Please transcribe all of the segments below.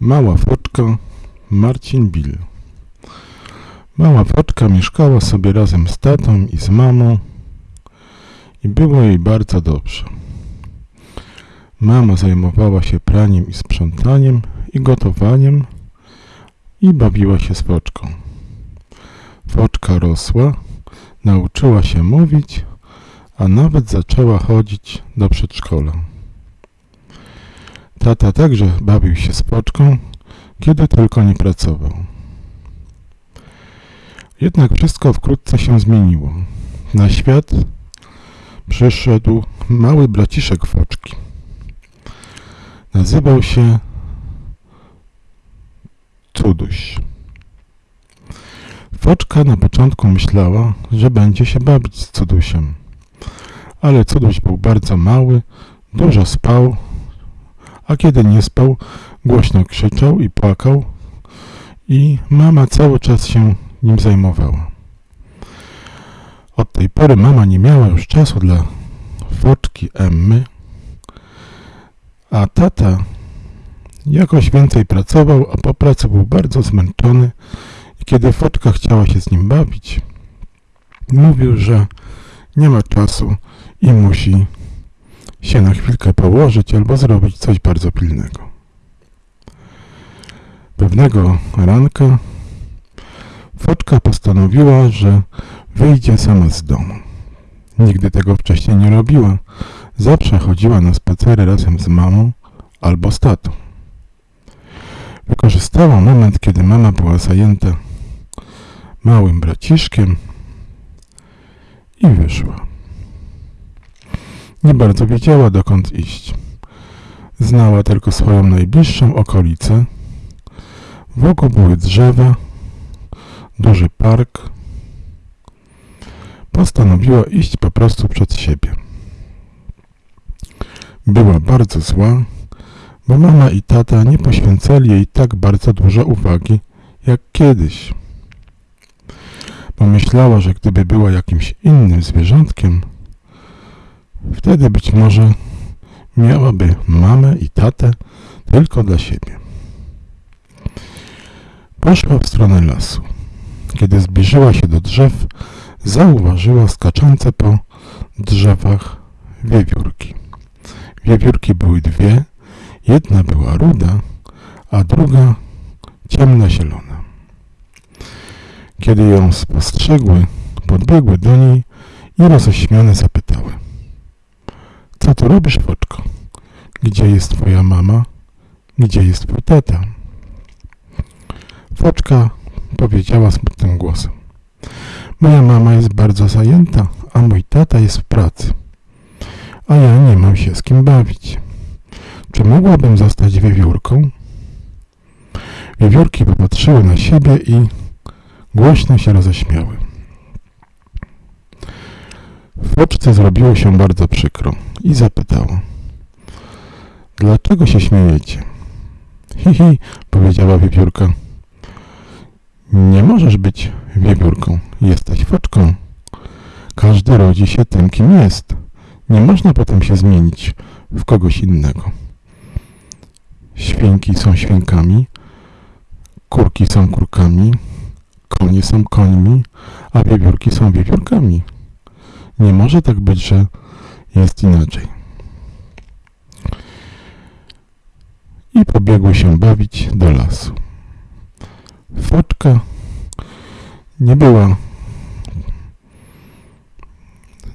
Mała foczka Marcin Bill Mała foczka mieszkała sobie razem z tatą i z mamą i było jej bardzo dobrze. Mama zajmowała się praniem i sprzątaniem i gotowaniem i bawiła się z foczką. Foczka rosła, nauczyła się mówić, a nawet zaczęła chodzić do przedszkola. Tata także bawił się z poczką, kiedy tylko nie pracował. Jednak wszystko wkrótce się zmieniło. Na świat przyszedł mały braciszek foczki. Nazywał się Cuduś. Foczka na początku myślała, że będzie się bawić z Cudusiem. Ale Cuduś był bardzo mały, dużo spał a kiedy nie spał, głośno krzyczał i płakał i mama cały czas się nim zajmowała. Od tej pory mama nie miała już czasu dla foczki Emmy, a tata jakoś więcej pracował, a po pracy był bardzo zmęczony i kiedy foczka chciała się z nim bawić, mówił, że nie ma czasu i musi się na chwilkę położyć albo zrobić coś bardzo pilnego. Pewnego ranka Foczka postanowiła, że wyjdzie sama z domu. Nigdy tego wcześniej nie robiła. Zawsze chodziła na spacery razem z mamą albo z tatą. Wykorzystała moment, kiedy mama była zajęta małym braciszkiem i wyszła. Nie bardzo wiedziała, dokąd iść. Znała tylko swoją najbliższą okolicę. Wokół były drzewa, duży park. Postanowiła iść po prostu przed siebie. Była bardzo zła, bo mama i tata nie poświęcali jej tak bardzo dużo uwagi jak kiedyś. Pomyślała, że gdyby była jakimś innym zwierzątkiem, Wtedy być może miałaby mamę i tatę tylko dla siebie. Poszła w stronę lasu. Kiedy zbliżyła się do drzew, zauważyła skaczące po drzewach wiewiórki. Wiewiórki były dwie, jedna była ruda, a druga ciemnozielona. Kiedy ją spostrzegły, podbiegły do niej i roześmiane zapytały – co tu robisz, Foczko? Gdzie jest twoja mama? Gdzie jest twój tata? Foczka powiedziała smutnym głosem. Moja mama jest bardzo zajęta, a mój tata jest w pracy. A ja nie mam się z kim bawić. Czy mogłabym zostać wiewiórką? Wiewiórki popatrzyły na siebie i głośno się roześmiały. Foczce zrobiło się bardzo przykro i zapytała. Dlaczego się śmiejecie? Hi, hi, powiedziała wiewiórka. Nie możesz być wiewiórką, jesteś foczką. Każdy rodzi się tym, kim jest. Nie można potem się zmienić w kogoś innego. Świnki są świnkami, kurki są kurkami, konie są końmi, a wiewiórki są wiewiórkami. Nie może tak być, że jest inaczej. I pobiegły się bawić do lasu. Foczka nie była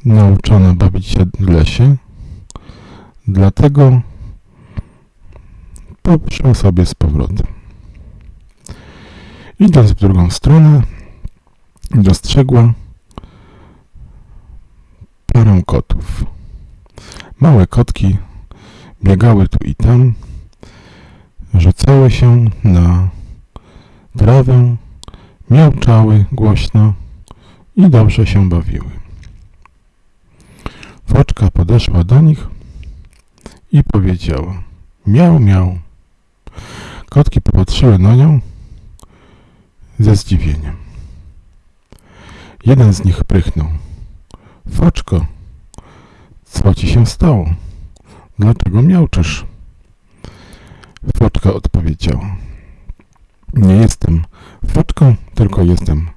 nauczona bawić się w lesie, dlatego poszła sobie z powrotem. Idąc w drugą stronę, dostrzegła parę kotów. Małe kotki biegały tu i tam, rzucały się na trawę, miałczały głośno i dobrze się bawiły. Foczka podeszła do nich i powiedziała miał, miał. Kotki popatrzyły na nią ze zdziwieniem. Jeden z nich prychnął. Foczko, co ci się stało? Dlaczego miałczysz? Foczka odpowiedziała. Nie jestem foczką, tylko jestem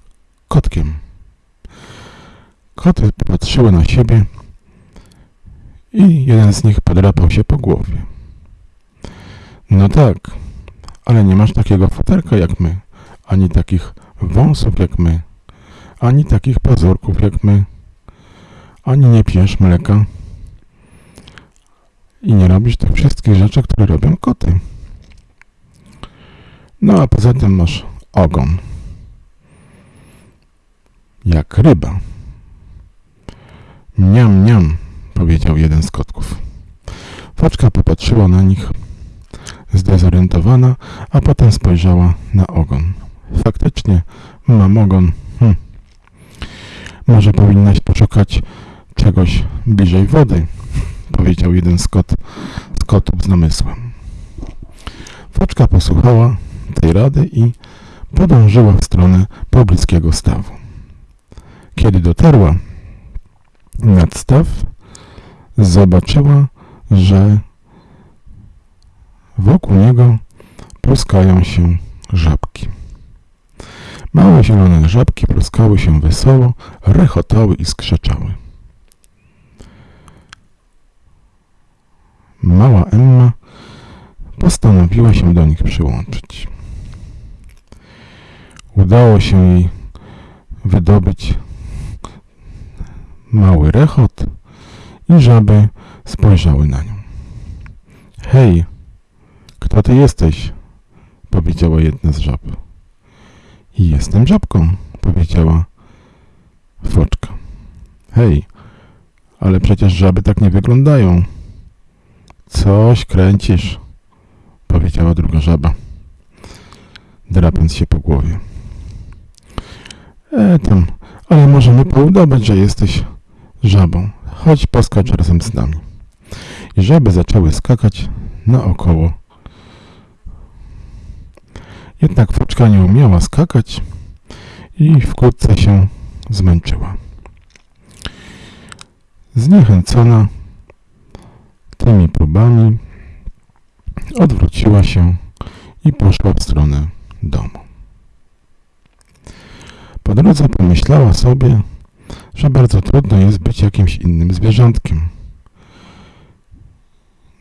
kotkiem. Koty popatrzyły na siebie i jeden z nich podrapał się po głowie. No tak, ale nie masz takiego futerka jak my, ani takich wąsów jak my, ani takich pazurków jak my, ani nie pijesz mleka i nie robisz tych wszystkich rzeczy, które robią koty. No a poza tym masz ogon. Jak ryba. Miam, miam, powiedział jeden z kotków. Foczka popatrzyła na nich zdezorientowana, a potem spojrzała na ogon. Faktycznie, mam ogon. Hm. Może powinnaś poszukać czegoś bliżej wody, powiedział jeden z, kot, z kotów z namysłem. Foczka posłuchała tej rady i podążyła w stronę pobliskiego stawu. Kiedy dotarła nad staw, zobaczyła, że wokół niego pluskają się żabki. Małe zielone żabki pluskały się wesoło, rechotały i skrzeczały. Mała Emma postanowiła się do nich przyłączyć. Udało się jej wydobyć mały rechot i żaby spojrzały na nią. Hej, kto ty jesteś? powiedziała jedna z żab. Jestem żabką, powiedziała foczka. Hej, ale przecież żaby tak nie wyglądają. Coś kręcisz, powiedziała druga żaba, drapiąc się po głowie. E tam, ale możemy poudobać, że jesteś żabą. Chodź poskacz razem z nami. I żaby zaczęły skakać naokoło. Jednak foczka nie umiała skakać i wkrótce się zmęczyła. Zniechęcona tymi próbami odwróciła się i poszła w stronę domu. Po drodze pomyślała sobie, że bardzo trudno jest być jakimś innym zwierzątkiem.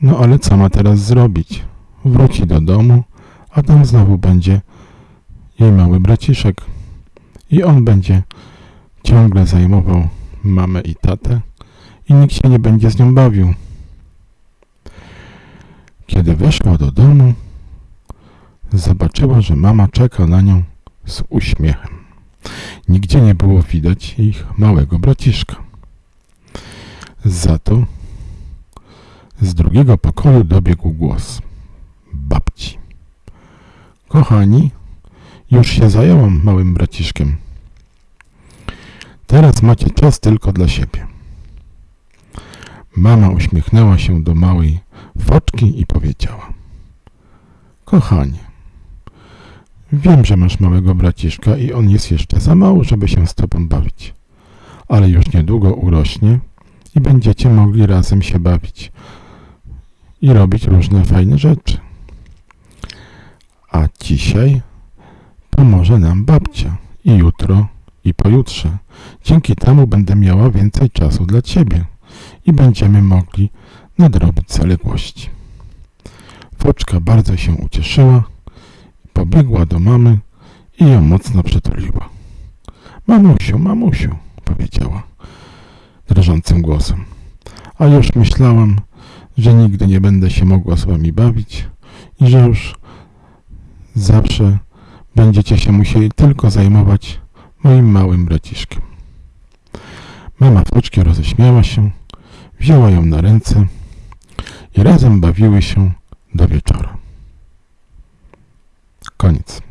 No ale co ma teraz zrobić? Wróci do domu, a tam znowu będzie jej mały braciszek. I on będzie ciągle zajmował mamę i tatę i nikt się nie będzie z nią bawił. Kiedy weszła do domu, zobaczyła, że mama czeka na nią z uśmiechem. Nigdzie nie było widać ich małego braciszka. Za to z drugiego pokoju dobiegł głos babci. Kochani, już się zajęłam małym braciszkiem. Teraz macie czas tylko dla siebie. Mama uśmiechnęła się do małej foczki i powiedziała. Kochanie, wiem, że masz małego braciszka i on jest jeszcze za mały, żeby się z tobą bawić. Ale już niedługo urośnie i będziecie mogli razem się bawić i robić różne fajne rzeczy. A dzisiaj pomoże nam babcia i jutro i pojutrze. Dzięki temu będę miała więcej czasu dla ciebie i będziemy mogli nadrobić zaległości. Foczka bardzo się ucieszyła, pobiegła do mamy i ją mocno przytuliła. Mamusiu, mamusiu, powiedziała drżącym głosem. A już myślałam, że nigdy nie będę się mogła z wami bawić i że już zawsze będziecie się musieli tylko zajmować moim małym braciszkiem. Mama Foczki roześmiała się, wzięła ją na ręce i razem bawiły się do wieczora. Koniec.